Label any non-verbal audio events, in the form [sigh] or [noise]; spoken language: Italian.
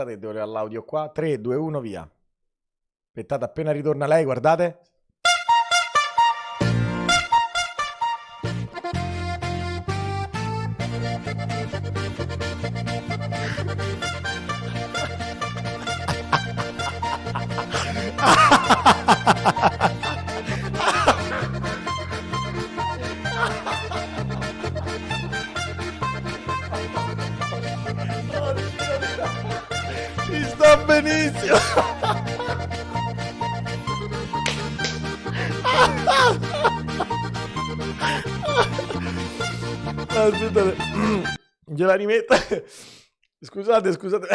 Aspettate che devo levare l'audio qua. 3, 2, 1, via. Aspettate, appena ritorna lei, guardate. [laughs] Sta benissimo. Aspettate. [clears throat] Gliela rimetto. Scusate, scusate.